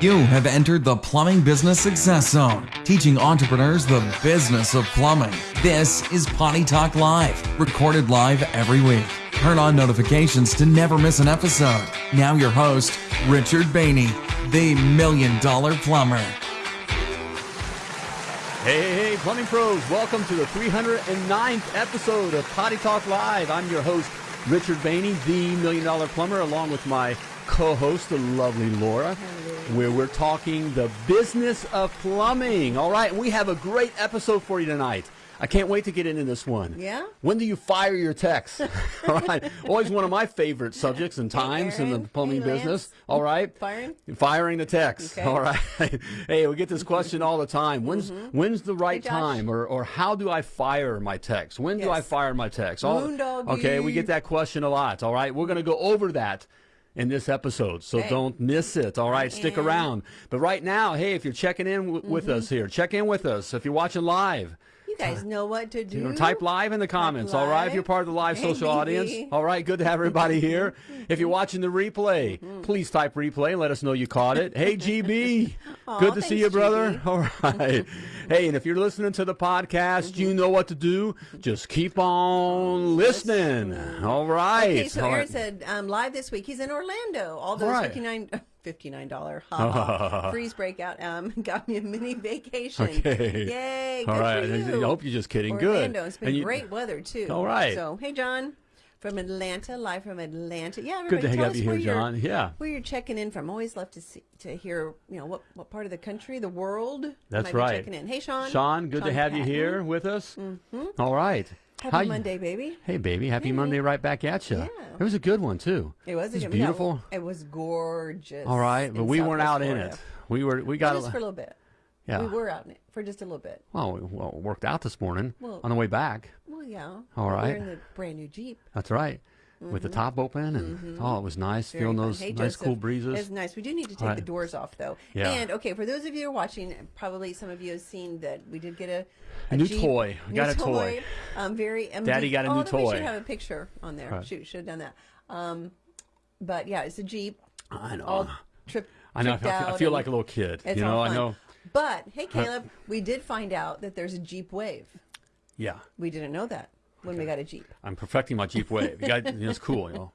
You have entered the Plumbing Business Success Zone, teaching entrepreneurs the business of plumbing. This is Potty Talk Live, recorded live every week. Turn on notifications to never miss an episode. Now, your host, Richard Bainey, the Million Dollar Plumber. Hey, hey, plumbing pros, welcome to the 309th episode of Potty Talk Live. I'm your host, Richard Bainey, the Million Dollar Plumber, along with my co host, the lovely Laura, where we're talking the business of plumbing. All right, we have a great episode for you tonight. I can't wait to get into this one. Yeah? When do you fire your techs? All right. Always one of my favorite subjects and times in the plumbing Hey, business. All right. Firing? Firing the techs. Okay. All right. hey, we get this question all the time. When's when's the right Mm-hmm. Time, or or how do I fire my techs? When do I fire my techs? All- okay, we get that question a lot. All right, we're gonna go over that. In this episode, so Okay. don't miss it. All right, stick around. But right now, hey, if you're checking in w- with Mm-hmm. us here, check in with us. If you're watching live, guys know what to do. you know, type live in the comments, all right? If you're part of the live Hey, social audience, all right? Good to have everybody here. if you're watching the replay, please type replay and let us know you caught it. Hey, GB, Aw, good to see you, brother. GB. All right. hey, and if you're listening to the podcast, you know what to do. Just keep on listening. All right. Okay, so All Aaron right. said um, live this week. He's in Orlando. All those right. 59 $59 ha, freeze breakout um, got me a mini vacation. Okay. Yay. All good right. For I you. hope you're just kidding. Good. Orlando. It's been you- great weather, too. All right. So, hey, John. From Atlanta, live from Atlanta. Yeah, Good to us you here, where you're- John. Yeah. Where you're checking in from. Always love to see to hear, you know, what, what part of the country, the world. That's right. checking in. Hey, Sean. Sean, good to Sean have you here with us. All right. Happy How you- Monday, baby. Hey, baby, happy Monday right back at you. Yeah. It was a good one, too. It was, It was a good- beautiful. Yeah, it was gorgeous. All right, but we weren't Southwest out in it. We were, we got Just a, for a little bit. yeah. We were out in it for just a little bit. Well, we well, worked out this morning Well- on the way back. Well, yeah. All right. We're in the brand new Jeep. That's right. With the top open, and oh, it was nice. Mm-hmm. Very Feeling fun. those Hey, nice, Joseph. cool breezes. It's nice. We do need to take Right. the doors off, though. Yeah. And okay, for those of you who are watching, probably some of you have seen that we did get a, A new Jeep- toy. New got a toy. Um, very. Um, Daddy got a oh, new then We toy. should have a picture on there. Right. Shoot, should have done that. Um, but yeah, it's a Jeep. I know. All trip. I know. I feel, I feel like a little kid. You know. I know. But hey, Caleb, we did find out that there's a Jeep Wave. Yeah. We didn't know that when we got a Jeep. I'm perfecting my Jeep Wave. You got, you know, it's cool. You know.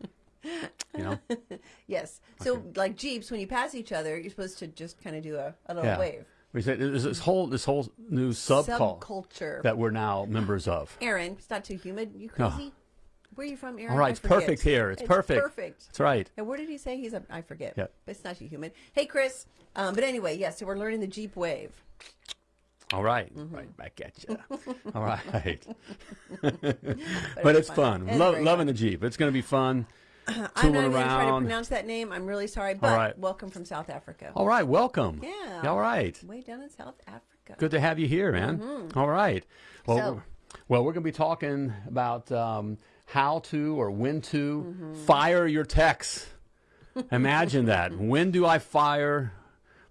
You know. Yes. So like Jeeps, when you pass each other, you're supposed to just kind of do a, a little Yeah. wave. We said there's this whole this whole new subcult Subculture. that we're now members of. Aaron, it's not too humid. You No. crazy? Where are you from, Aaron? All right, I it's forget. perfect here. It's, perfect. Perfect. That's right. And where did he say he's a? I forget. Yeah. But it's not too humid. Hey, Chris. Um, but anyway, yes. so we're learning the Jeep Wave. All right. Mm-hmm. Right back at you. All right. But, but it's fun. Lo- loving fun. the Jeep. It's going to be fun. I'm not even to try to pronounce that name. I'm really sorry. But right. welcome from South Africa. All right. Welcome. Yeah. All right. Way down in South Africa. Good to have you here, man. All right. Well. So- we're- well, we're going to be talking about um, how to or when to Mm-hmm. fire your techs. Imagine that. When do I fire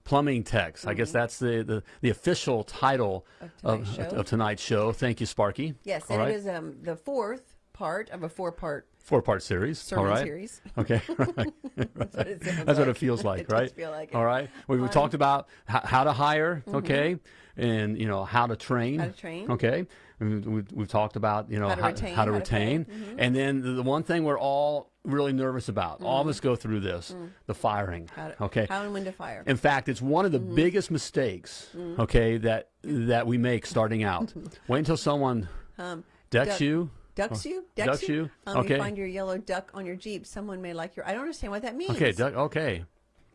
plumbing techs? I guess that's the, the, the official title Mm-hmm. Of tonight's show. of tonight's show. Thank you, Sparky. Yes, All and right. it is um, the fourth part of a four-part Four part series. sermon All right. series. Okay. right. That's what it That's what it feels like, It right? feel like. All right. We, we talked about how to hire, okay, and you know how to train. Mm-hmm. How to train. Okay. We've, we've talked about you know How to retain, how to how to retain, pay. Mm-hmm. and then the, the one thing we're all really nervous about. All of us go through this: the firing. Mm. How okay. How and when to fire. In fact, it's one of the Mm-hmm. biggest mistakes, okay, that that we make starting out. Wait until someone Um, decks duck- you. Ducks you? Ducks you? Um, Okay. You find your yellow duck on your Jeep. Someone may like your. I don't understand what that means. Okay, duck, okay.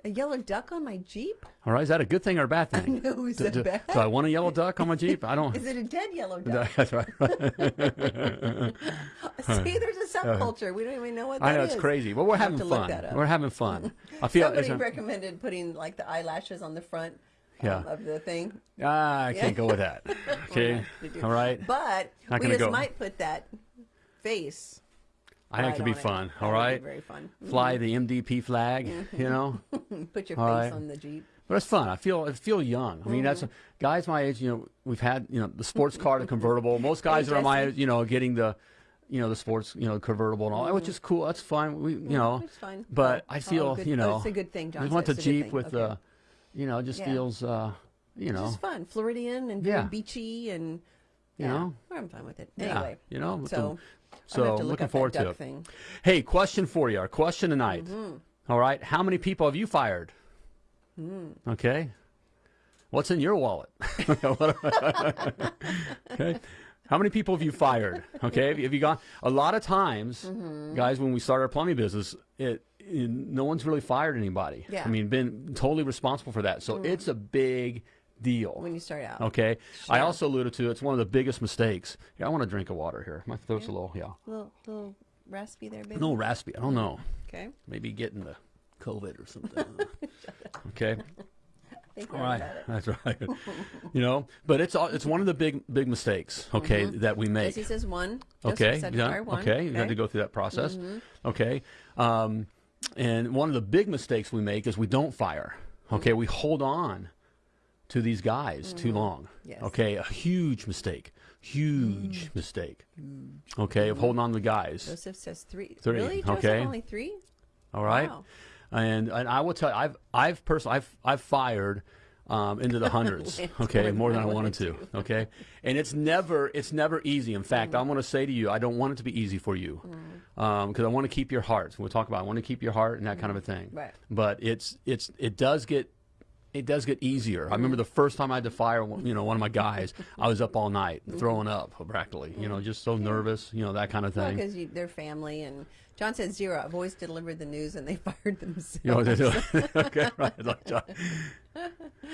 A yellow duck on my Jeep? All right, is that a good thing or a bad thing? know, is do, it do- bad? do I want a yellow duck on my Jeep? I don't. Is it a dead yellow duck? That's right. See, there's a subculture. We don't even know what that I know is. it's crazy, but we're having fun. We're having fun. I feel. Somebody recommended putting like the eyelashes on the front um, Yeah. of the thing. Ah, I can't go with that. Okay. All right. But Not we just go. might put that face. I think it'd be on it. fun. All be very fun. Mm-hmm. Fly the MDP flag. You mm-hmm. know. Put your All face right. on the Jeep. But it's fun. I feel I feel young. I mean, that's Mm-hmm. guys my age. You know, we've had you know the sports car, the convertible. Most guys that are my age, you know, getting the, you know, the sports, you know, convertible and all, that, which mm-hmm. is cool. That's fine. We, you know, it's fine. but I feel, you oh, know, it's a good thing, John We want the it's a good Jeep with uh, Okay. the, you know, it just Yeah. feels, uh, you know, It's fun, Floridian and very Yeah. beachy, and You yeah, know? I'm fine with it. yeah, Anyway, you know. so the- I'm so gonna have to look looking forward to it. thing. Hey, question for you. Our question tonight. Mm-hmm. All right, how many people have you fired? Hmm. Okay. What's in your wallet? okay. How many people have you fired? Okay, have you, gone? A lot of times, Mm-hmm. guys, when we start our plumbing business, it, no one's really fired anybody. Yeah. I mean, been totally responsible for that. So it's a big deal. when you start out. Okay. I also alluded to it's one of the biggest mistakes. Yeah, I want to drink a water here. My throat's a little yeah. Little, little raspy there, baby. No raspy. I don't know. Okay. Maybe getting the COVID or something. okay. All right. That's right. you know, but it's all, it's one of the big big mistakes. Okay, that we make. Jesse says one. Okay, said yeah, one. okay, you had to go through that process. Okay, um, and one of the big mistakes we make is we don't fire. Okay, we hold on to these guys too mm-hmm. long. Yes. Okay, a huge mistake, huge mm. mistake. Mm. Okay, of holding on to the guys. Joseph says three. Three, Really? Joseph okay. only three? All right, Wow. and and I will tell you, I've I've personally I've I've fired. Um, into the hundreds, okay, more than I I wanted to, okay, and it's never it's never easy. In fact, Mm. I'm going to say to you, I don't want it to be easy for you, mm. um, because I want to keep your heart. We'll talk about I want to keep your heart and that kind of a thing. Right. But it's it's it does get it does get easier. I remember the first time I had to fire, one- you know, one of my guys. I was up all night, throwing up practically. You know, just so nervous. You know, that kind of thing. Because they're family. And John said zero. I've always delivered the news and they fired themselves. You know, they do. okay, right. Like, John-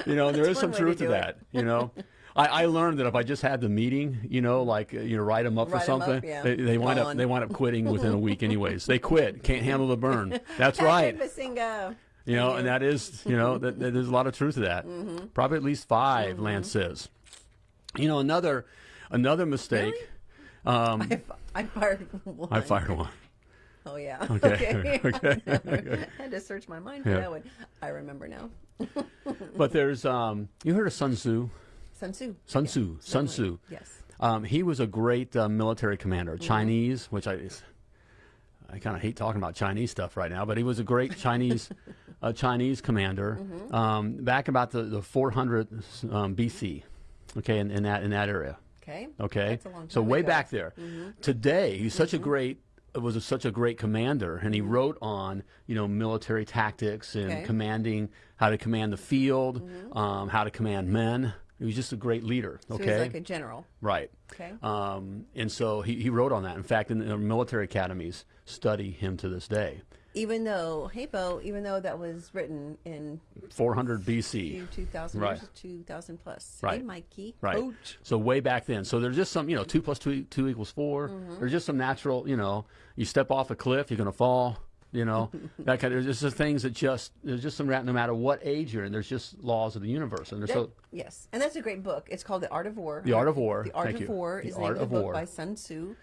you know, there is some way to truth to that. You know, I, I learned that if I just had the meeting, you know, like uh, you know, write them up Write for 'em up, something, yeah. they, they wind up they wind up quitting within a week, anyways. They quit, can't handle the burn. That's right. You know, and that is, you know, that, that there's a lot of truth to that. Mm-hmm. Probably at least 5 Lance says. You know, another another mistake. Um, I, I fired one. I fired one. Oh, yeah. Okay, okay, I had to search my mind for Yeah. that one. I remember now. But there's, um, you heard of Sun Tzu? Sun Tzu. Sun Yeah, Tzu. Sun. Tzu. Yes. Um, he was a great uh, military commander, Mm-hmm. Chinese, which I, I kind of hate talking about Chinese stuff right now, but he was a great Chinese, uh, Chinese commander Mm-hmm. um, back about the, the 400 um, BC, okay, in, in that in that area. Okay. Okay, That's a long so way ago. back there. Today, he's such a great was a, such a great commander, and he wrote on you know military tactics and Okay. commanding how to command the field, um, how to command men. He was just a great leader. So Okay, he's like a general. right. Okay. Um, and so he, he wrote on that. In fact, in the military academies study him to this day. even though, Bo, even though that was written in 400 BC. 2000 Right. years, 2000 plus. Right. Hey, Mikey. Right. Coach. So way back then. So there's just some, you know, two plus two, two equals 4 Mm-hmm. There's just some natural, you know, you step off a cliff, you're going to fall. You know, that kind of, there's just things that just, there's just some, no matter what age you're in, there's just laws of the universe. And there's That- so, yes, and that's a great book. It's called The Art of War. The Art of War. The Art Thank of you. War The is Art name of the book War. by Sun Tzu.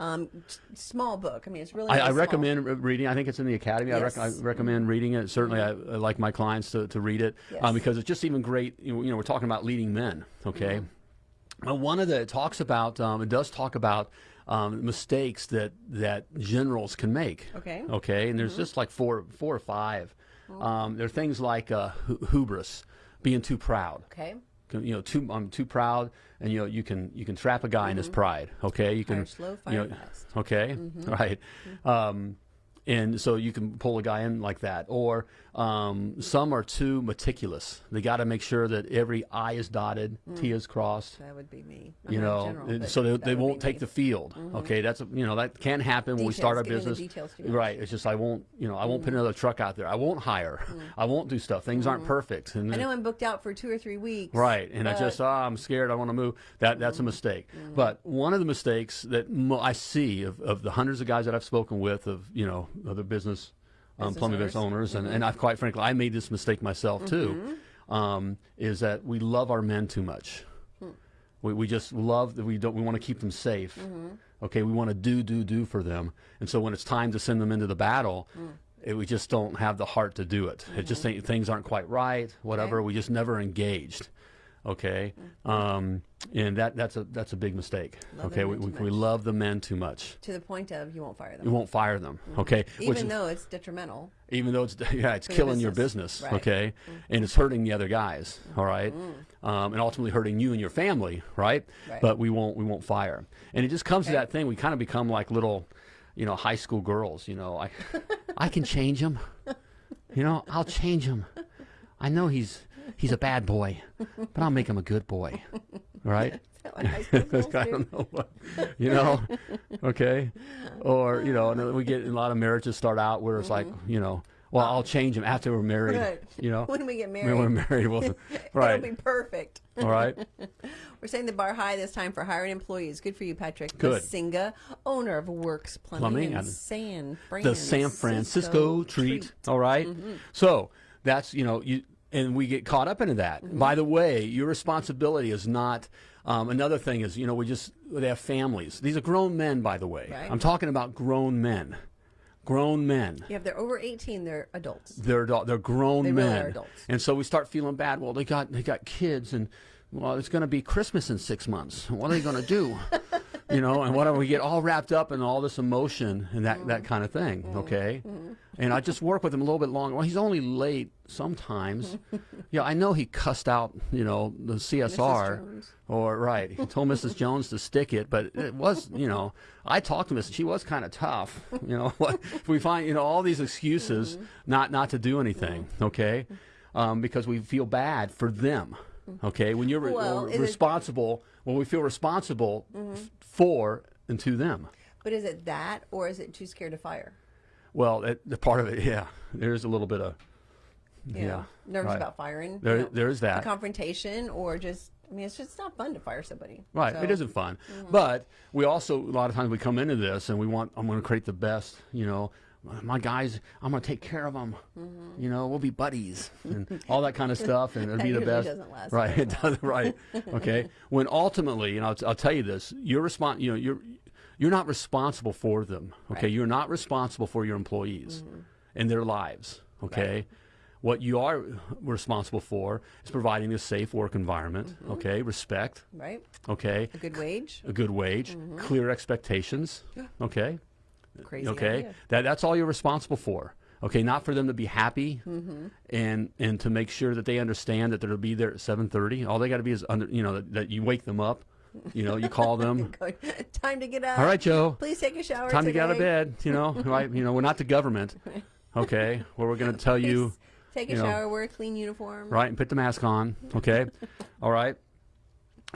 Um, small book. I mean, it's really. I, I recommend re- reading. I think it's in the academy. I, rec- I recommend reading it. Certainly, I, I like my clients to, to read it Yes. um, because it's just even great. You know, you know, we're talking about leading men. Okay, Mm-hmm. well, one of the it talks about um, it does talk about um, mistakes that that generals can make. Okay. Okay, and there's just like four four or five. Um, there are things like uh, hubris, being too proud Okay. you know too I'm too proud and you know you can you can trap a guy in his pride okay you can Fire slow, you fire know, fast. okay right um, and so you can pull a guy in like that or um, some are too meticulous they got to make sure that every I is dotted mm. T is crossed That would be me. I'm you know, general, so they, they won't take me. the field. Mm-hmm. Okay, that's you know that can happen when we start our Details, business. details. Right, it's just I won't you know I won't put mm-hmm. another truck out there. I won't hire. Mm. I won't do stuff. Things aren't mm-hmm. perfect. And I know I'm booked out for two or three weeks. Right, and I just ah, I'm scared. I want to move. That that's a mistake. But one of the mistakes that mo- I see of, of the hundreds of guys that I've spoken with of you know other business, um, Business plumbing business owners, and, mm-hmm. and I've quite frankly I made this mistake myself too, mm-hmm. um, is that we love our men too much. Hmm. We, we just love that we don't we want to keep them safe. Mm-hmm. Okay, we want to do do do for them, and so when it's time to send them into the battle. Hmm. It, we just don't have the heart to do it. It just think things aren't quite right. Whatever. Okay. We just never engaged. Okay, um, and that that's a that's a big mistake. Love okay, we, we, we love the men too much. To the point of you won't fire them. You won't fire them. Okay, Even is- though it's detrimental. even though it's yeah it's For your killing your business. business Right. Mm-hmm. okay and it's hurting the other guys all right um, and ultimately hurting you and your family right? Right. but we won't we won't fire and it just comes to that thing we kind of become like little you know high school girls you know i i can change him you know i'll change him i know he's he's a bad boy but i'll make him a good boy right Is that what high I do? don't know what, you know, okay, or you know, and we get a lot of marriages start out where it's like, you know, well, I'll change him after we're married, Mm-hmm. Right. you know, When we get married, when we're married, we'll, it'll be perfect. all right, We're setting the bar high this time for hiring employees. Good for you, Patrick. Good. Singa, owner of Works Plumbing, Plumbing in and San the San Francisco treat, all right? Mm-hmm. So that's you know you. And we get caught up into that. Mm-hmm. By the way, your responsibility is not. Um, another thing is, you know, we just they have families. These are grown men, by the way. Right. I'm talking about grown men, grown men. Yeah, if they're over 18, they're adults. they're adult, they're grown They really men, are adults. and so we start feeling bad. Well, they got they got kids, and well, it's going to be Christmas in six months. What are they going to do? you know, and what we get all wrapped up in all this emotion and that that kind of thing. Mm-hmm. Okay, and I just work with him a little bit longer. Well, he's only late sometimes. yeah, I know he cussed out you know the CSR. Or right, he told Mrs. Jones to stick it, but it was, you know, I talked to Mrs. She was kind of tough, you know. if we find, you know, all these excuses Mm-hmm. not not to do anything, okay, um, because we feel bad for them, okay. When you're Well, it- responsible, when we feel responsible Mm-hmm. f- for and to them. But is it that, or is it too scared to fire? Well, it, the part of it, yeah, there's a little bit of, yeah, know, nervous right. about firing. There- you know, there's that. A confrontation, or just, I mean, it's just not fun to fire somebody. Right, So- it isn't fun. Mm-hmm. But we also a lot of times we come into this and we want I'm going to create the best. You know, my guys, I'm going to take care of them. Mm-hmm. You know, we'll be buddies and all that kind of stuff, and it'll be the best. doesn't last right, it doesn't. Right, okay. When ultimately, you know, I'll, I'll tell you this: you're respon- You know, you're you're not responsible for them. Okay, Right. You're not responsible for your employees and their lives. Okay. What you are responsible for is providing a safe work environment, Mm-hmm. okay, respect, Right? okay, A good wage. a good wage, Mm-hmm. clear expectations. Okay, Crazy okay, idea. that that's all you're responsible for. Okay, not for them to be happy Mm-hmm. and and to make sure that they understand that they'll be there at 7:30. All they got to be is under, you know, that, that you wake them up. You know, you call them. Time to get up. All right, Joe. Please take a shower. Time to get out of bed. You know, right? You know, we're not the government. Okay, where we're going to tell you. Take a you know, shower, wear a clean uniform. right, and put the mask on. Okay, all right.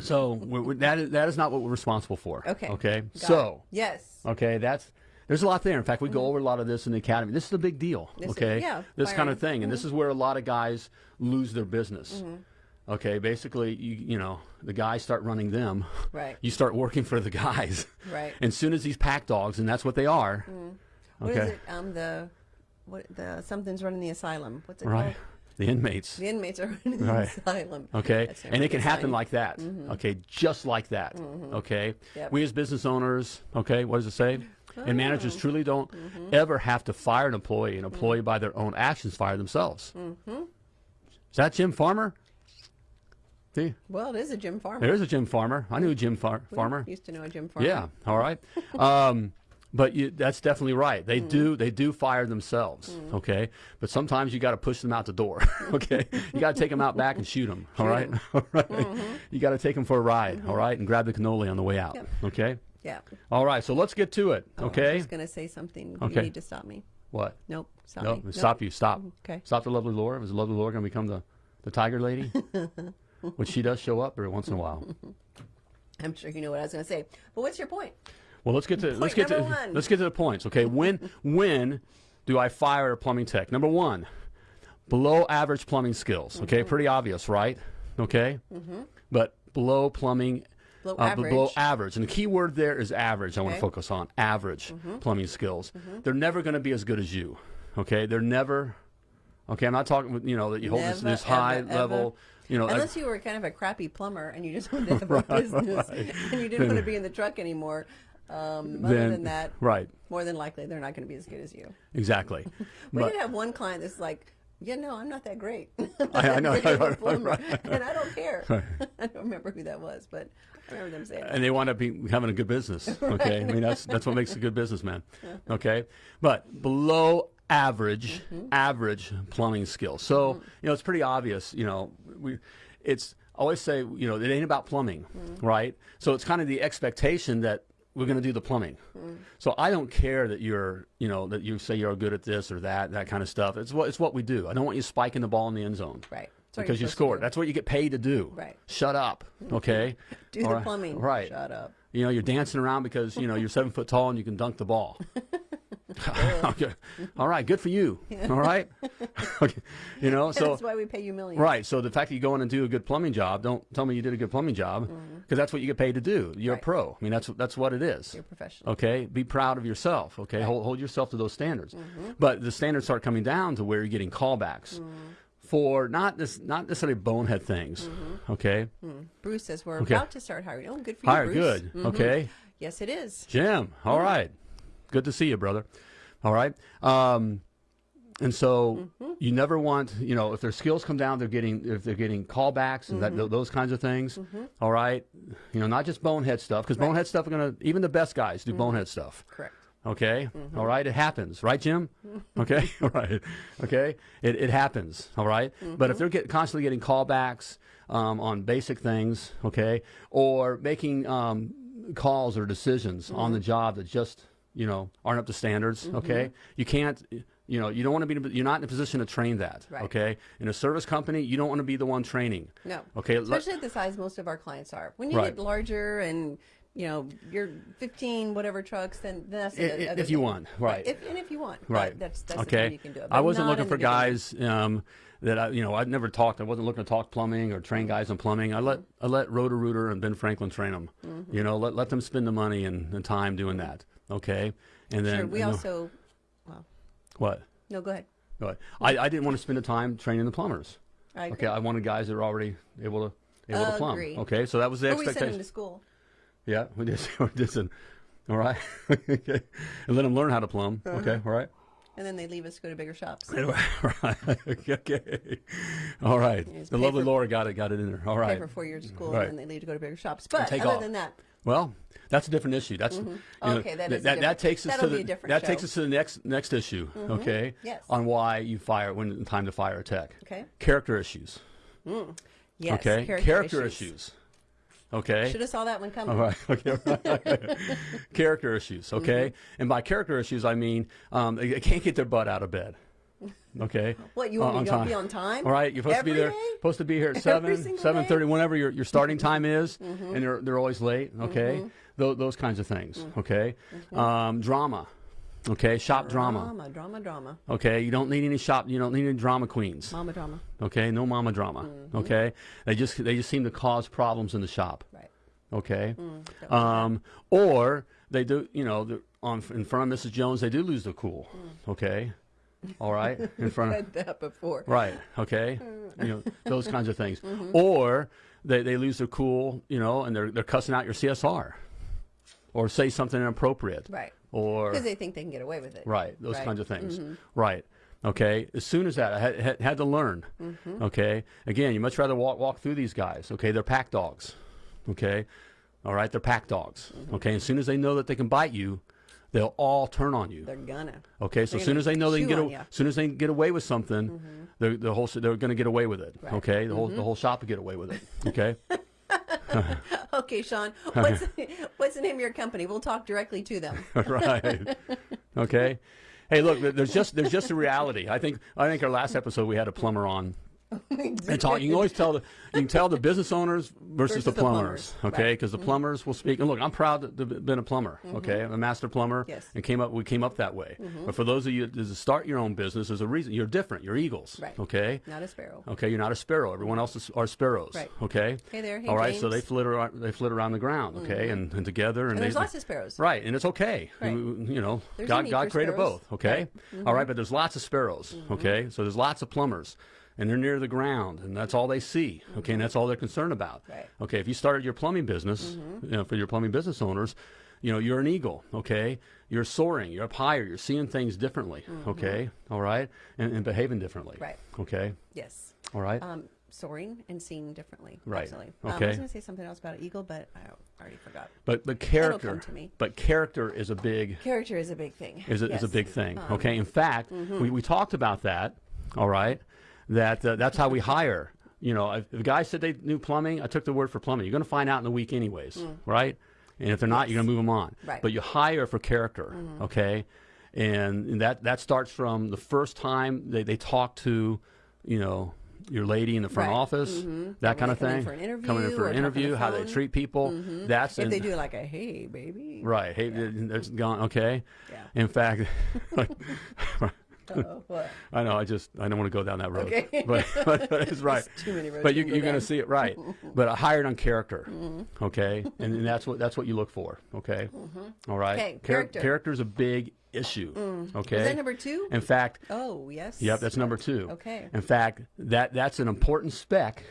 So we're, we're- that is that is not what we're responsible for. Okay. Okay. Got so it. yes. okay, that's there's a lot there. In fact, we go over a lot of this in the academy. This is a big deal. Mm-hmm. This is- okay. yeah, This kind of thing, and this is where a lot of guys lose their business. Mm-hmm. Okay. Basically, you you know the guys start running them. Right. You start working for the guys. Right. And soon as these pack dogs, and that's what they are. What is okay. it? Um, the what? The something's running the asylum. What's it Right. called? The inmates. The inmates are running the Right. asylum. Okay, and it can happen like that. Okay, just like that. Okay, Yep. we as business owners, okay, what does it say? And managers truly don't mm-hmm. ever have to fire an employee. An employee, mm-hmm. by their own actions, fire themselves. Mm-hmm. Is that Jim Farmer? See, Well, it is a Jim Farmer. there's a Jim Farmer. I knew Jim Far- We Farmer. Used to know a Jim Farmer. Yeah, all right. Um, but you, that's definitely right. They do they do fire themselves. Okay, but sometimes you got to push them out the door. okay, you got to take them out back and shoot them. All right, all right. You got to take them for a ride. all right, and grab the cannoli on the way out. Yep. Okay. Yeah. All right. So let's get to it. Oh, I was Okay. just gonna say something. Okay. You need to stop me. What? Nope. Stop. Nope. stop you. Stop. Okay. Stop the lovely Laura. Is the lovely Laura going to become the the tiger lady? Which she does show up every once in a while. I'm sure you know what I was gonna say. But what's your point? Well, let's get to let's get to one. let's get to the points. Okay, when when do I fire a plumbing tech? Number one, below average plumbing skills. Okay, Mm-hmm. pretty obvious, right? Okay, Mhm. but below plumbing. Below uh, b- below average. average, and the key word there is average. I want to focus on average Mm-hmm. plumbing skills. They're never going to be as good as you. Okay, they're never. Okay, I'm not talking with you know that you hold this, Never, this high ever, level. You know, Unless you were kind of a crappy plumber and you just wanted to have a business and you didn't want to be in the truck anymore. Um, other Then- than that, right, more than likely they're not going to be as good as you. exactly. We but did have one client that's like Yeah, no, I'm not that great. I- I know, Great of a right, plumber, right. and I don't care. I don't remember who that was, but I remember them saying that. and they wind up being, having a good business. Okay, I mean that's that's what makes a good businessman. Okay, but below average, Mm-hmm. average plumbing skills. So you know it's pretty obvious. You know we, it's I always say you know it ain't about plumbing, Mm-hmm. right? So it's kind of the expectation that we're going to do the plumbing. Mm. So I don't care that you're you know that you say you're good at this or that that kind of stuff. It's what it's what we do. I don't want you spiking the ball in the end zone. Right. Because you scored. That's what you get paid to do. Right. Shut up. Okay. Do the right. plumbing. Right. Shut up. You know, you're dancing around because you know you're seven foot tall and you can dunk the ball. okay. All right, good for you. All right. okay. You know, so That's why we pay you millions. right. So the fact that you go in and do a good plumbing job, don't tell me you did a good plumbing job, because that's what you get paid to do. You're Mm-hmm. Right. a pro. I mean, that's that's what it is. You're professional. Okay, be proud of yourself. Okay, hold, hold yourself to those standards. Mm-hmm. But the standards start coming down to where you're getting callbacks for not this, not necessarily bonehead things. Mm-hmm. Okay, Bruce says we're Okay. about to start hiring. Oh, good for you, hire Bruce. good. Mhm. Okay, Yes, it is. Jim. All right, good to see you, brother. All right. Um, and so Mm-hmm. you never want, you know, if their skills come down, they're getting if they're getting callbacks and Mm-hmm. that, those kinds of things. all right, you know, not just bonehead stuff because bonehead stuff are gonna even the best guys Mm-hmm. do bonehead stuff. Correct. Okay. Mm-hmm. All right. It happens, right, Jim? Okay. all right. Okay. It, it happens. All right? But Mm-hmm. if they're get, constantly getting callbacks um, on basic things, okay, or making um, calls or decisions on the Mm-hmm. job that just you know aren't up to standards, okay, you can't. You know, you don't want to be. You're not in a position to train that. Right. Okay. In a service company, you don't want to be the one training. No. Okay. Especially at the size most of our clients are. When you Right. get larger and you know you're 15 whatever trucks, then that's I- the i- other if you want, right. If, and if you want, Right. But that's that's the okay. thing you can do. it. I wasn't looking for guys um, that I, you know, I'd never talked. I wasn't looking to talk plumbing or train guys on plumbing. I let I let Roto Rooter and Ben Franklin train them. Mm-hmm. You know, let let them spend the money and, and time doing that. Okay. And then Sure. We also. Well, what? no, go ahead. Go ahead. I, I didn't want to spend the time training the plumbers. I agree. Okay. I wanted guys that were already able to able to plumb. Agree. Okay. So that was the Or we send them to school. Yeah, we did. We did. some- All right. okay. And let them learn how to plumb. Uh-huh. Okay. All right. And then they leave us to go to bigger shops. right. okay. All right. The lovely for- Laura got it. Got it in there. All right. Pay for four years of school Right. and then they leave to go to bigger shops. But other off. than that, Well, that's a different issue. That's know, Mm-hmm. Okay, that th- a that, takes us that'll to be the a that show. takes us to the next next issue. Okay. Yes. On why you fire when it's time to fire a tech. Okay. Character issues. yes, okay. character, issues. Okay. Should have saw that one coming. All right. Okay. character issues. Okay. Mm-hmm. And by character issues, I mean um, they, they can't get their butt out of bed. Okay. What you want Uh, me to time. be on time? All right, you're supposed Every to be there. day? Supposed to be here at seven, seven thirty, whenever your, your starting time is, Mm-hmm. and they're they're always late. Okay, Tho- those kinds of things. Okay, um, drama. Okay, shop drama. Drama, drama, drama. Okay, you don't need any shop. You don't need any drama queens. Mama drama. Okay, no mama drama. Okay, they just they just seem to cause problems in the shop. Right. Okay, don't um, or they do. You know, on in front of Mrs. Jones, they do lose their cool. Okay, all right, in front of that before. Right. Okay. you know those kinds of things, Mm-hmm. or they, they lose their cool, you know, and they're they're cussing out your CSR, or say something inappropriate, Right. Or Because they think they can get away with it. right those Right. Mm-hmm. kinds of things, right. Okay. As soon as that, I had, had, to learn. Mm-hmm. Okay. Again, you much rather walk walk through these guys. Okay. They're pack dogs. Okay. All right. They're pack dogs. Mm-hmm. Okay. As soon as they know that they can bite you, they'll all turn on you. They're gonna. Okay, so as soon as they know they can get, on a, soon as they can get away with something, they're, the whole they're going to get away with it. Right. Okay, the whole the whole shop will get away with it. Okay, Okay, Sean. What's what's the name of your company? We'll talk directly to them. right. Okay. Hey, look, there's just there's just a reality. I think I think our last episode we had a plumber on. And talk, you can always tell the you can tell the business owners versus, Versus the the plumbers, plumbers, okay? right. Because the mm-hmm. plumbers will speak. And look, I'm proud to have been a plumber, mm-hmm. okay? I'm a master plumber, Yes. and came up we came up that way. Mm-hmm. But for those of you that start your own business, there's a reason. You're different. You're eagles, Right. okay? Not a sparrow. Okay, you're not a sparrow. Everyone else is, are sparrows. Right. Okay. Hey there. Hey, All right. So they flit around. They flit around the ground. Okay, and, and together, and, And they, there's lots of sparrows. Right, and it's okay. Right. You, know, There's God, God created sparrows. both. Okay. Right. All right, but there's lots of sparrows. Okay, so there's lots of plumbers. And they're near the ground, and that's all they see. Okay, and that's all they're concerned about. Right. Okay, if you started your plumbing business, you know, for your plumbing business owners, you know, you're an eagle, okay? You're soaring, you're up higher, you're seeing things differently, okay? All right? And, and behaving differently. Mm-hmm. Right. Okay? Yes. All right? Um, soaring and seeing differently. Right. Absolutely. Um, I was going to say something else about an eagle, but I already forgot. but but come character to me. but character is a big Character is a big thing. is a, is a Um, big thing. okay, in fact, we, we talked about that. All right, that uh, that's how we hire. You know, if, a guy said they knew plumbing, I took the word for plumbing. You're going to find out in the week anyways, right? And if they're not, you're going to move them on. Mm. Right. But you hire for character. Okay, and, and that that starts from the first time they, they talk to, you know. Your lady in the front Right. office, Mhm. that kind of they come in thing. for an Coming in for an the interview, how they treat people. That's If in- they do like a hey baby. right. Hey, there's gone. Okay. Yeah. In fact, Uh-oh. I know. I just I don't want to go down that road. Okay. But, but, but it's right. too many roads but you, you can go you're going to see it right. but I hired on character. Mm-hmm. Okay, and, and that's what that's what you look for. Okay. Mm-hmm. All right. Okay, character. Is a big issue. Okay. Was that number two? In fact, Oh, yes. Yep, that's number two. Okay. In fact, that that's an important spec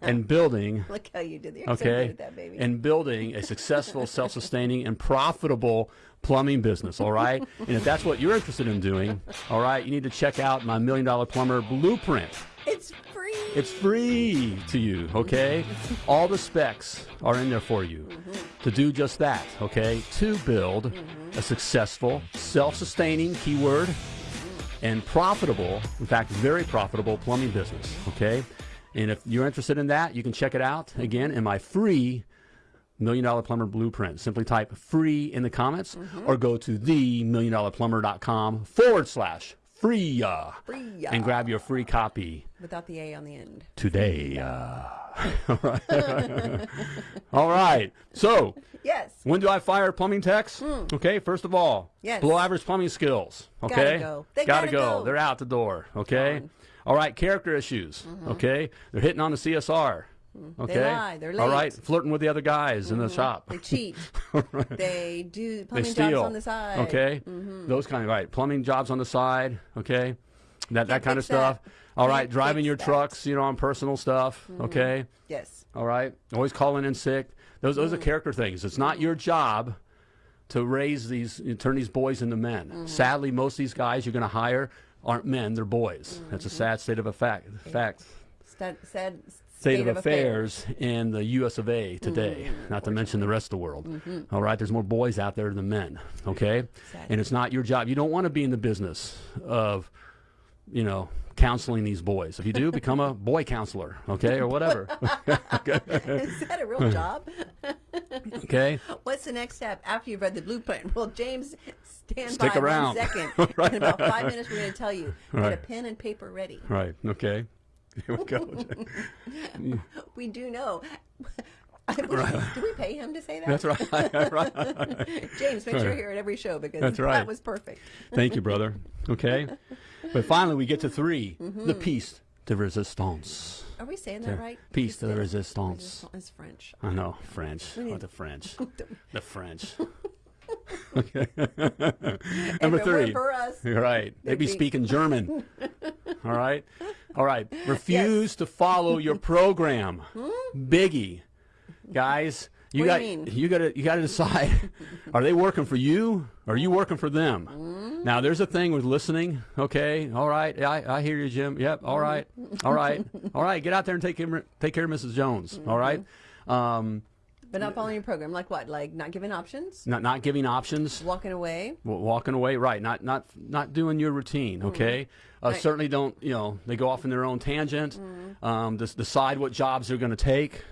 and building. Look how you did there. So Okay, good that, baby. in building a successful, self-sustaining, and profitable plumbing business. All right, and if that's what you're interested in doing, all right, you need to check out my Million Dollar Plumber Blueprint. it's free. It's free to you, okay? All the specs are in there for you mm-hmm. to do just that, okay? To build mm-hmm. a successful, self sustaining keyword and profitable, in fact, very profitable plumbing business, okay? And if you're interested in that, you can check it out again in my free Million Dollar Plumber Blueprint. Simply type free in the comments or go to themilliondollarplumber.com forward slash free and grab your free copy Without the A on the end. today. Uh, all, right. all right. So, Yes. when do I fire plumbing techs? Okay, first of all, Hmm. Yes. below average plumbing skills. Okay. Gotta go. They gotta, gotta go. go. They're out the door. Okay. All right, character issues. Okay, they're hitting on the CSR. Okay. lie. They're late. right, flirting with the other guys in the shop. They cheat. They do They plumbing steal. jobs on the side. Mm-hmm. Okay, those kind of right. Plumbing jobs on the side. Okay, that that kind of fix that. stuff. All right, Can't driving your that. trucks, you know, on personal stuff. Okay. Yes. All right. Always calling in sick. Those those are Mm. character things. It's not your job to raise these, turn these boys into men. Mm-hmm. Sadly, most of these guys you're going to hire aren't men; they're boys. That's a Mm-hmm. sad state of effect. Fact. Sad, sad State, of, affairs, in the U.S. of A. today. Mm-hmm. Not to mention the rest of the world. All right. There's more boys out there than men. Okay. Sad. And it's not your job. You don't want to be in the business of, you know. Counseling these boys. If you do, become a boy counselor, okay, or whatever. Is that a real job? Okay, What's the next step after you've read the blueprint? Well, James, stand Stick by around. one second. In about five minutes, we're going to tell you. Get a pen and paper ready. right, okay. Here we go. We do know. do we pay him to say that? That's right. right. James, make sure you're here at every show because That's right. that was perfect. Thank you, brother. Okay. But finally, we get to 3 Mm-hmm. The piece de resistance. Are we saying that right? Piece de It's- resistance. It's French. I know French. What the French? the French. And Number three. for us, You're right. They be speaking German. All right. All right. Refuse to follow your program. Biggie. Guys, you Hmm? What got you mean? you got to you got to decide are they working for you or are you working for them? Hmm? Now there's a thing with listening, okay? All right. I, I hear you, Jim. Yep. All right. All right. All right. Get out there and take care, take care of Mrs. Jones. All right? Mm-hmm. Um, but not following your program. Like what? Like not giving options? not not giving options. Walking away? walking away right not not not doing your routine okay uh, Mm-hmm. Right. Mm-hmm. certainly don't you know they go off in their own tangent um, des- decide what jobs they're going to take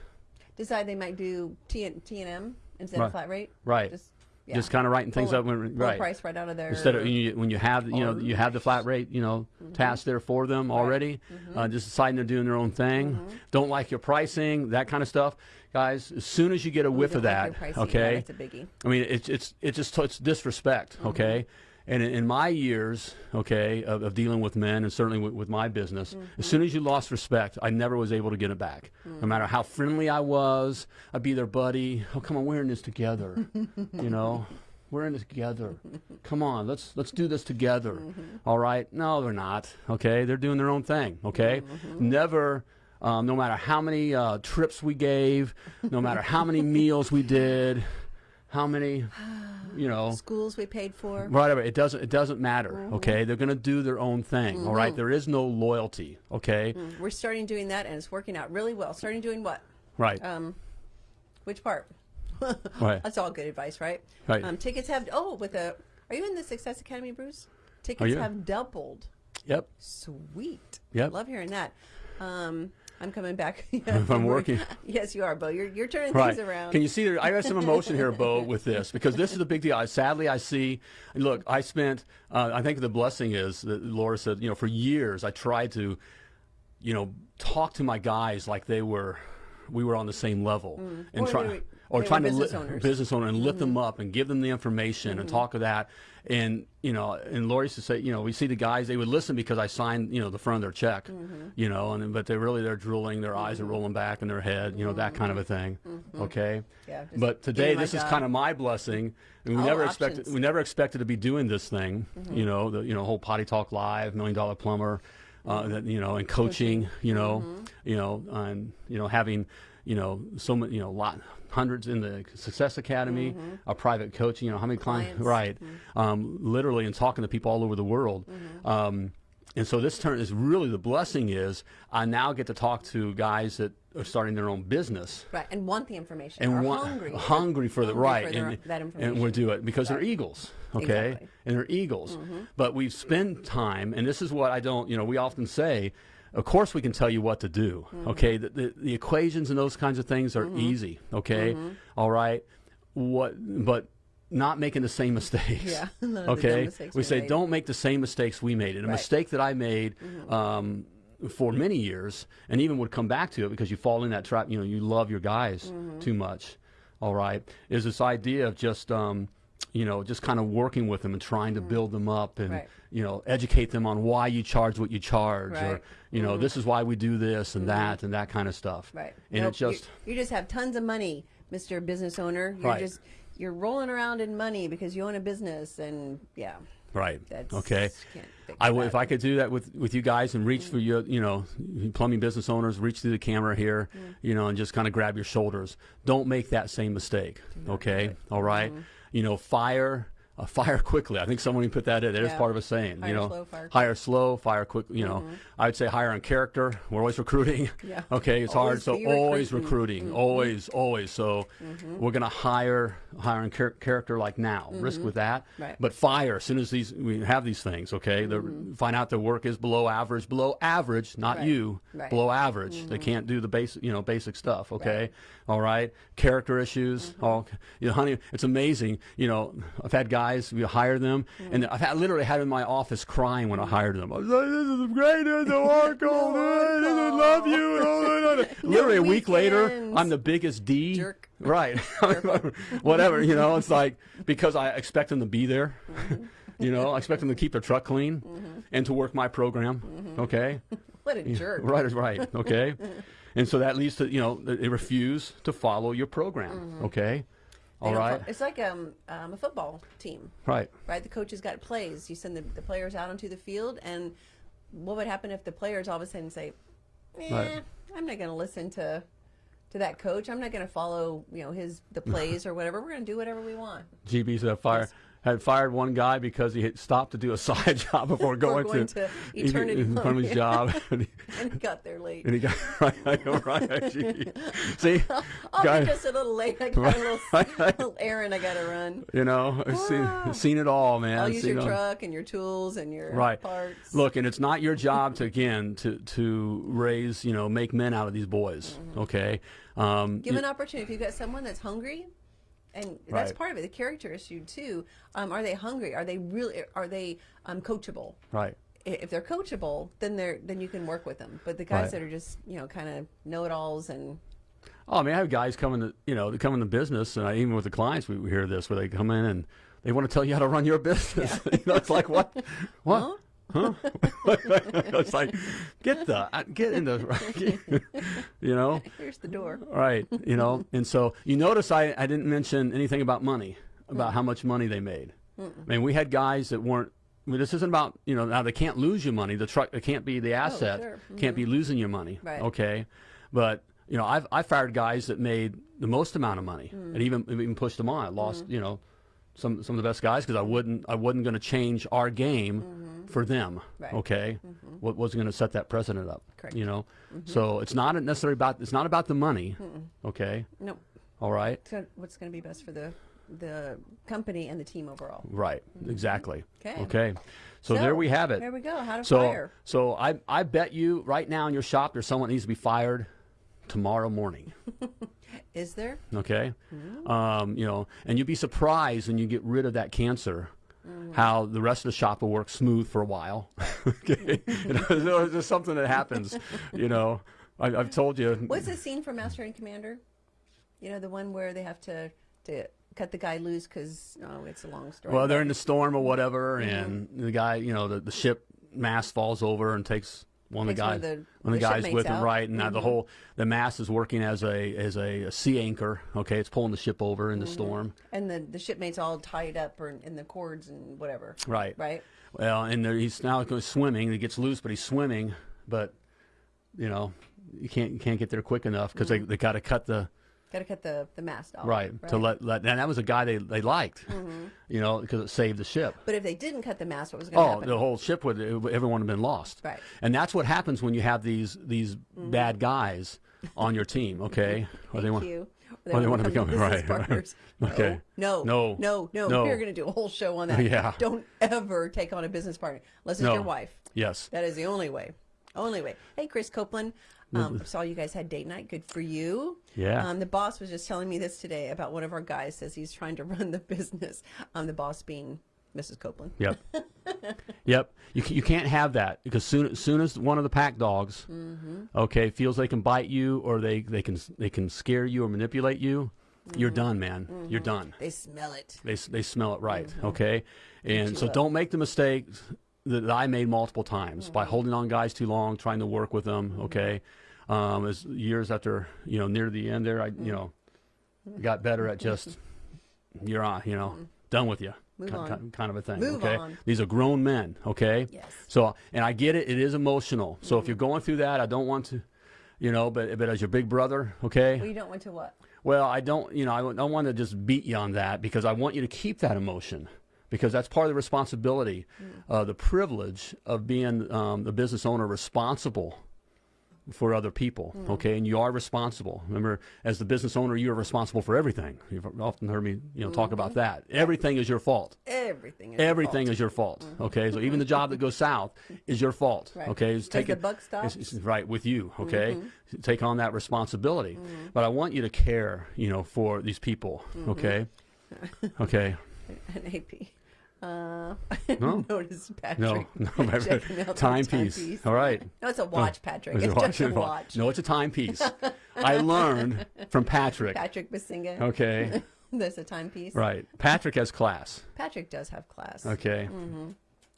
Decide they might do T and T and M instead Right. of flat rate? right Just, just kind of writing things up when, right price right out of there. instead of when you, when you have you know you have the flat rate you know Mm-hmm. task there for them already uh, just deciding they're doing their own thing Mm-hmm. don't like your pricing that kind of stuff guys as soon as you get a whiff of like that pricing, yeah, okay biggie. I mean, it's it's it's just it's disrespect, Mm-hmm. okay. And in, in my years, okay, of, of dealing with men, and certainly with, with my business, Mm-hmm. as soon as you lost respect, I never was able to get it back. No matter how friendly I was, I'd be their buddy. Oh, come on, we're in this together, you know. We're in this together. Come on, let's let's do this together. All right? No, they're not. Okay, they're doing their own thing. Okay, never. Um, no matter how many uh, trips we gave, no matter how many meals we did, how many, you know, Schools we paid for. whatever. It doesn't. It doesn't matter. Mm-hmm. Okay, they're going to do their own thing. all right. There is no loyalty. Okay. We're starting doing that, and it's working out really well. Starting doing what? Right. Um, which part? right. That's all good advice, right? Right. Um, tickets have oh, with a Are you in the Success Academy, Bruce? Tickets have doubled. Yep. Sweet. Yep. Love hearing that. Um, I'm coming back. If I'm working. Yes, you are, Bo. You're you're turning Right. things around. Can you see there? I have some emotion here, Bo, with this because this is a big deal. I, sadly, I see. Look, I spent. Uh, I think the blessing is that Laura said. You know, for years I tried to, you know, talk to my guys like they were, we were on the same level, and Mm. Or try. Or they trying to business owners. Mm-hmm. business owner and lift them up and give them the information and talk of that and you know and Lori used to say you know we see the guys they would listen because I signed you know the front of their check Mm-hmm. you know and but they really they're drooling their eyes are rolling back in their head you know that kind of a thing okay Mm-hmm. Yeah, but today this is kind of my blessing and we Oh, never options. Mm-hmm. expected we never expected to be doing this thing you know the you know whole potty talk live million dollar plumber uh, Mm-hmm. that you know and coaching you know you know and you know having you know so many you know lot hundreds in the success academy a private coaching you know how many clients, Mm-hmm. Clients. Mm-hmm. right um, literally and talking to people all over the world um, and so this turn is really the blessing is i now get to talk to guys that are starting their own business right, and want the information. and are want- hungry. hungry for the hungry right, for and, that and we'll do it because they're eagles, okay, Exactly. Mm-hmm. and they're eagles. But we spend time, and this is what I don't, you know, we often say. Of course, we can tell you what to do. Mm-hmm. Okay, the, the, the equations and those kinds of things are easy. Okay, Mm-hmm. All right, what, but not making the same mistakes. Yeah, none of the dumb okay, mistakes we say made. don't make the same mistakes we made. And a Right. mistake that I made. Um, for many years, and even would come back to it because you fall in that trap. You know, you love your guys Mm-hmm. too much. All right, is this idea of just, um, you know, just kind of working with them and trying to build them up and Mm. Right. you know educate them on why you charge what you charge, or Right. Mm-hmm. you know, this is why we do this and that and that kind of stuff. Right. And Nope, it just you, you just have tons of money, Mr. Business Owner. You're Right. just you're rolling around in money because you own a business, and yeah, right. that's okay. I would, if I could do that with, with you guys and reach for Mm. you, you know, plumbing business owners, reach through the camera here, Mm. you know, and just kind of grab your shoulders. Don't make that same mistake. Okay. All right? You know, fire, uh, fire quickly. I think someone put that in. Is Yeah. part of a saying. Hire you know, slow, fire hire slow, fire quick. You know, mm-hmm. I would say hire on character. We're always recruiting. Yeah. Okay. It's hard. So be always recruiting. recruiting. Mm-hmm. Always, always. So mm-hmm. we're going to hire, hire on char- character like now. Risk with that. Right. But fire as soon as these we have these things okay the, find out their work is below average below average not Right. you Right. below average they can't do the basic you know basic stuff okay all right character issues all you know honey it's amazing you know i've had guys we hire them. And i've had literally had them in my office crying when i hired them. I was like this is great this is Oracle I love you. Literally a week later i'm the biggest d. Jerk. right. Whatever you know it's like because i expect them to be there. Mm-hmm. you know i expect them to keep their truck clean and to work my program Mm-hmm. okay? What a jerk. right right okay? And so that leads to you know they refuse to follow your program okay? They all right It's like um, um, a football team, right right? The coaches got plays. You send the, the players out onto the field, and what would happen if the players all of a sudden say, eh, Right. I'm not going to listen to to that coach. I'm not going to follow, you know, his the plays or whatever. We're going to do whatever we want. gb's had fired had fired one guy because he had stopped to do a side job before going, going to, to eternity front of his job and he, And he got there late. and he got right, right gee. see guy- I'm just a little late. I got a little, little errand I got to run. you know I've seen, seen it all man I'll use Seen your all. truck and your tools and your right parts. look and it's not your job to again to to raise you know make men out of these boys Mm-hmm. okay um give an opportunity. If you've got someone that's hungry, and that's Right. part of it, the character issue too. Um, are they hungry? Are they really? Are they um, coachable? right If they're coachable, then they're then you can work with them. But the guys Right. that are just you know kind of know-it-alls and oh i mean i have guys coming to you know they come in the business and I, even with the clients we, we hear this where they come in and they want to tell you how to run your business you know it's like what what huh, it's like get the uh, get in the you know here's the door. right you know and so you notice i i didn't mention anything about money about how much money they made i mean we had guys that weren't I mean, this isn't about you know now they can't lose your money the truck it can't be the asset oh, sure. can't be losing your money Right. okay but you know, I've I fired guys that made the most amount of money Mm. and even even pushed them on. I lost, you know, some some of the best guys because I wouldn't I wasn't going to change our game for them. Mm-hmm. Right. Okay, what wasn't going to set that precedent up. Correct. Mm-hmm. You know, so it's not necessarily about it's not about the money. Okay, No, all right, gonna- what's going to be best for the the company and the team overall. right, exactly. Okay. Okay, so, there we have it. There we go. How to So, fire. so I, I bet you right now in your shop there's someone that needs to be fired tomorrow morning. Is there? Okay, Mm-hmm. um, you know, and you'd be surprised when you get rid of that cancer. Mm-hmm. How the rest of the shop will work smooth for a while. okay, You know, there's just something that happens. You know, I, I've told you. What's the scene from Master and Commander? You know, the one where they have to to cut the guy loose because oh, it's a long story. Well, they're in the storm or whatever, Mm-hmm. and the guy, you know, the, the ship mast falls over and takes one of the Takes one guys, of the- one of the the guys with him, out. Mm-hmm. right? And now the whole the mast is working as a as a, a sea anchor. Okay, it's pulling the ship over in the Mm-hmm. storm, and the the shipmates all tied up or in, the cords and whatever. right? Right. Well, and there, he's now going swimming. He gets loose, but he's swimming, but you know, you can't you can't get there quick enough because Mm-hmm. they they got to cut the Got to cut the the mast off. right, to let let and that was a guy they they liked, Mm-hmm. you know, because it saved the ship. But if they didn't cut the mast, what was going to Oh, happen? the whole ship would everyone would have been lost. Right. And that's what happens when you have these these bad guys on your team. Okay. Or Thank want, you. or they want to become business right. right. partners. Okay. No, No. no, no, No. We're going to do a whole show on that. Yeah. Don't ever take on a business partner unless it's No. your wife. Yes. That is the only way. Only way. Hey, Chris Copeland. Um, saw you guys had date night. Good for you. Yeah. Um, the boss was just telling me this today about one of our guys says he's trying to run the business. Um, the boss being Mrs. Copeland. Yep. yep. You, you can't have that because soon as soon as one of the pack dogs, Mm-hmm. okay, feels they can bite you or they, they can they can scare you or manipulate you, Mm-hmm. you're done, man. You're done. They smell it. They, they smell it right, Mm-hmm. okay? And so up. don't make the mistake that I made multiple times by Mm-hmm. holding on guys too long, trying to work with them, okay? Um, as years after, you know, near the end there, I, Mm-hmm. you know, got better at just, you're on, you know, done with you. Move on. kind of a thing. Move okay, on. these are grown men. Okay, Yes. So, and I get it; it is emotional. So, Mm-hmm. if you're going through that, I don't want to, you know, but but as your big brother, okay, Well, you don't want to what? well, I don't, you know, I don't want to just beat you on that because I want you to keep that emotion because that's part of the responsibility, mm. uh, the privilege of being um, the business owner responsible for other people. Mm. Okay, and you are responsible. Remember, as the business owner, you are responsible for everything. You've often heard me, you know, talk about mm-hmm. that. Everything is your fault. Everything. Is your Everything fault. is your fault. Mm-hmm. Okay, so even the job that goes south is your fault. Right. Okay, it's Does the it- buck stop? it's- it's right with you. Okay, mm-hmm. take on that responsibility. But I want you to care, you know, for these people. Okay, okay. An AP. Uh, No. notice Patrick. No, no, the timepiece. All right. No, it's a watch, Patrick. It's It's, a just a watch. watch. No, it's a timepiece. I learned from Patrick. Patrick Basinga. Okay, There's a timepiece. right. Patrick has class. Patrick does have class. Okay.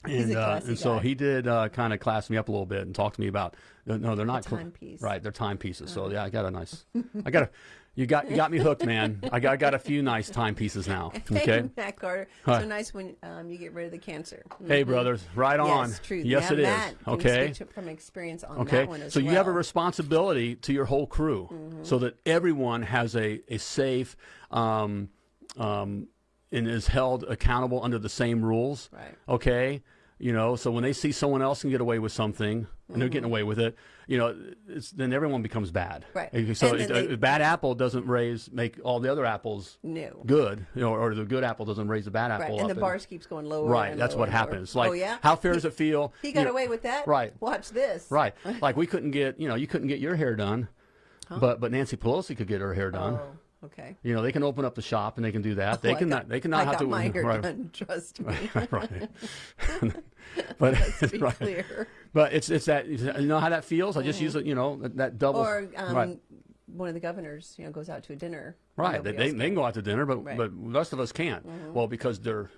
He's And, a uh, and so he did uh, kind of class me up a little bit and talk to me about no, they're not cl- timepiece. right they're timepieces so yeah I got a nice I got a you got you got me hooked man I got, I got a few nice timepieces now okay Matt Carter. So nice when um, you get rid of the cancer. hey brothers right on Yes, true. yes Now it is okay from experience on Okay, that one as so well. you have a responsibility to your whole crew, Mm-hmm. so that everyone has a a safe, um, um, and is held accountable under the same rules. Right. Okay, you know, so when they see someone else can get away with something and they're getting away with it, you know, it's, then everyone becomes bad. Mm-hmm. Right. So And it, they- a bad apple doesn't raise make all the other apples No. good, you know, or the good apple doesn't raise the bad Right. apple. And up the bars keeps going lower. Right, and that's lower what and happens. Like, oh, yeah? how fair does it feel? He got you away with that? Right. Watch this. Right. Like we couldn't get, you know, you couldn't get your hair done, but but Nancy Pelosi could get her hair done. Oh, okay. You know, they can open up the shop and they can do that. They Oh, I can not. They cannot I have to. my hair right. done. Trust me. right. but Let's be right. clear. but it's it's that you know how that feels. I just use it. You know that, that double. Or um, right. one of the governors, you know, goes out to a dinner. Right. They, they, else they can go out to dinner, but Right. Mm-hmm. but the rest of us can't. Well, because they're,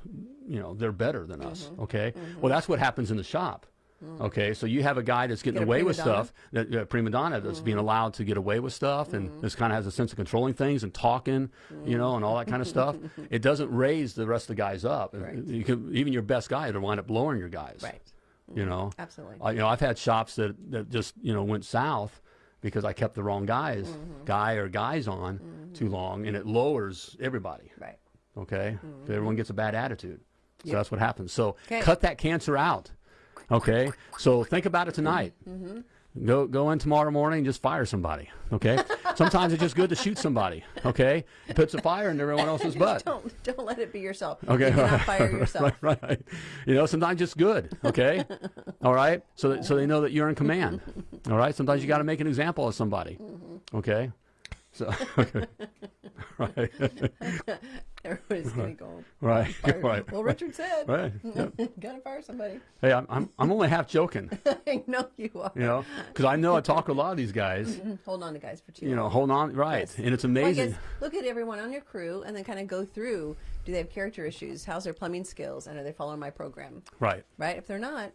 you know, they're better than us. Okay. Well, that's what happens in the shop. Okay, so you have a guy that's getting Mm. Get away with donna. Stuff, that uh, prima donna that's being allowed to get away with stuff, and this kind of has a sense of controlling things and talking, you know, and all that kind of stuff. It doesn't raise the rest of the guys up. Right. You can, even your best guy will wind up lowering your guys. Right. You know. Absolutely. Uh, you know, I've had shops that, that just you know went south because I kept the wrong guys, Mm-hmm. guy or guys on too long, and it lowers everybody. Right. Okay, everyone gets a bad attitude, so that's what happens. So. Okay. cut that cancer out. Okay, so think about it tonight. Mm-hmm. Go go in tomorrow morning and just fire somebody. Okay, sometimes it's just good to shoot somebody. Okay, it puts a fire in everyone else's butt. Don't don't let it be yourself. Okay, You cannot fire yourself. Right, right. You know, sometimes it's good. Okay, all right. So that, so they know that you're in command. All right. Sometimes you got to make an example of somebody. Mm-hmm. Okay. So okay. right, Everybody's gonna go. right, Fire. right, Well, Richard said, right. Yeah. gotta fire somebody. Hey, I'm, I'm I'm only half joking. I know you are. You know, because I know I talk to a lot of these guys. Mm-hmm. Hold on to guys for two. You know, hold on, right? Yes. And it's Well, amazing. guess look at everyone on your crew and then kind of go through. Do they have character issues? How's their plumbing skills? And are they following my program? Right. Right. If they're not,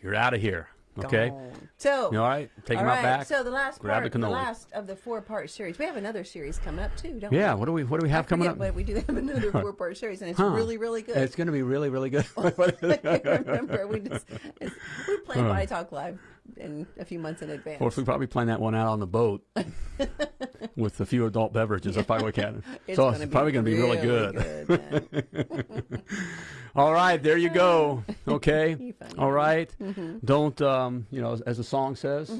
You're out of here. Okay. gone. So all right? Take all them out right, back. So the last grab part, the the last of the four-part series. We have another series coming up too, don't we? yeah. What do we What do we have I coming forget, up? But we do have another four-part series, and it's Huh. really, really good. It's going to be really, really good. I can't remember. We just it's, we plan Potty Talk Live in a few months in advance. Of course, we probably plan that one out on the boat with a few adult beverages. Probably what we can. it's so it's probably going to be really good. man. All right, there you go. Okay. All right. Mm-hmm. Don't um, you know, as the song says,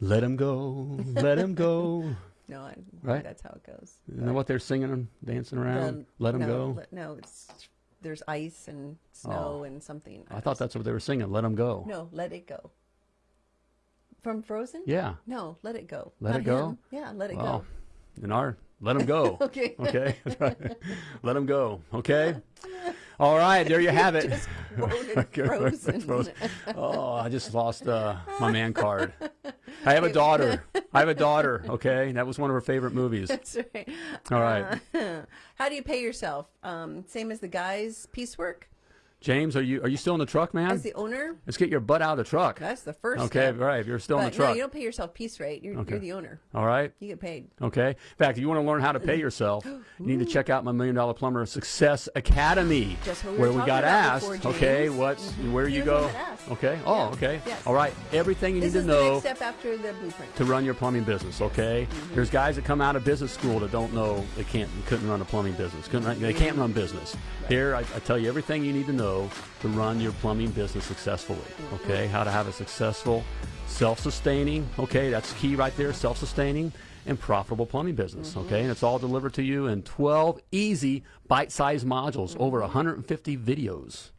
let him go, let him go. no, I, Right? that's how it goes. Isn't that what they're singing and dancing around? Let him no, go. let- no, it's there's ice and snow and something. I thought that's what they were singing. Let him go. no, let it go. From Frozen? Yeah. No, let it go. Let Not it go? him. Yeah, let it Well, go. in our let him go. Okay. Okay. Let him go. Okay. All right. There you have it. Frozen. Oh, I just lost uh, my man card. I have a daughter. I have a daughter. Okay, that was one of her favorite movies. That's right. All right, Uh, how do you pay yourself? Um, same as the guys' piecework? James, are you are you still in the truck, man? As the owner? Let's get your butt out of the truck. That's the first Okay, step. right. If you're still in the truck, no, you don't pay yourself piece rate. You're, Okay. you're the owner. all right. You get paid. Okay. In fact, if you want to learn how to pay yourself, you need to check out my Million Dollar Plumber Success Academy, Just we where we got asked. before, okay, what's where you You're the one go? Okay. Oh, Yeah. okay. Yes. All right. Everything you This need to the know step after the blueprint. to run your plumbing business. Okay, Mm-hmm. there's guys that come out of business school that don't know they can't couldn't run a plumbing business. Couldn't they can't run business. Here, I, I tell you everything you need to know to run your plumbing business successfully. Okay, how to have a successful, self-sustaining. Okay, that's key right there. Self-sustaining and profitable plumbing business. Mm-hmm. Okay, and it's all delivered to you in 12 easy bite-sized modules, over 150 videos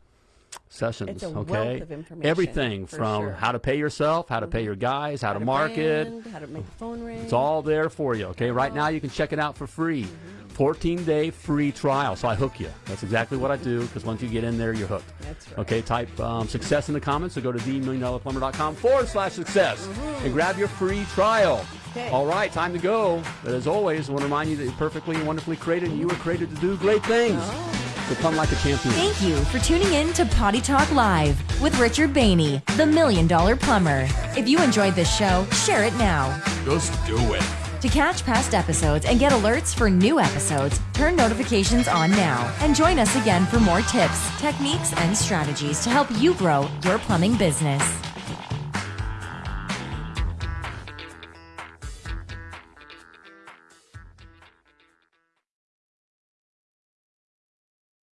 sessions. Mm-hmm. Okay, wealth of information, everything from sure. Mm-hmm. how to pay yourself, how to pay your guys, how, How to to market. brand, how to make the phone ring. It's all there for you. Okay, right now you can check it out for free. 14 day free trial. So I hook you. That's exactly what I do because once you get in there, you're hooked. That's right. Okay, type um, success in the comments. So go to themilliondollarplumber.com forward slash success and grab your free trial. Okay. All right, time to go. But as always, I want to remind you that you're perfectly and wonderfully created and you were created to do great things. So come like a champion. Thank you for tuning in to Potty Talk Live with Richard Bainey, the Million Dollar Plumber. If you enjoyed this show, share it now. Just do it. To catch past episodes and get alerts for new episodes, turn notifications on now and join us again for more tips, techniques, and strategies to help you grow your plumbing business.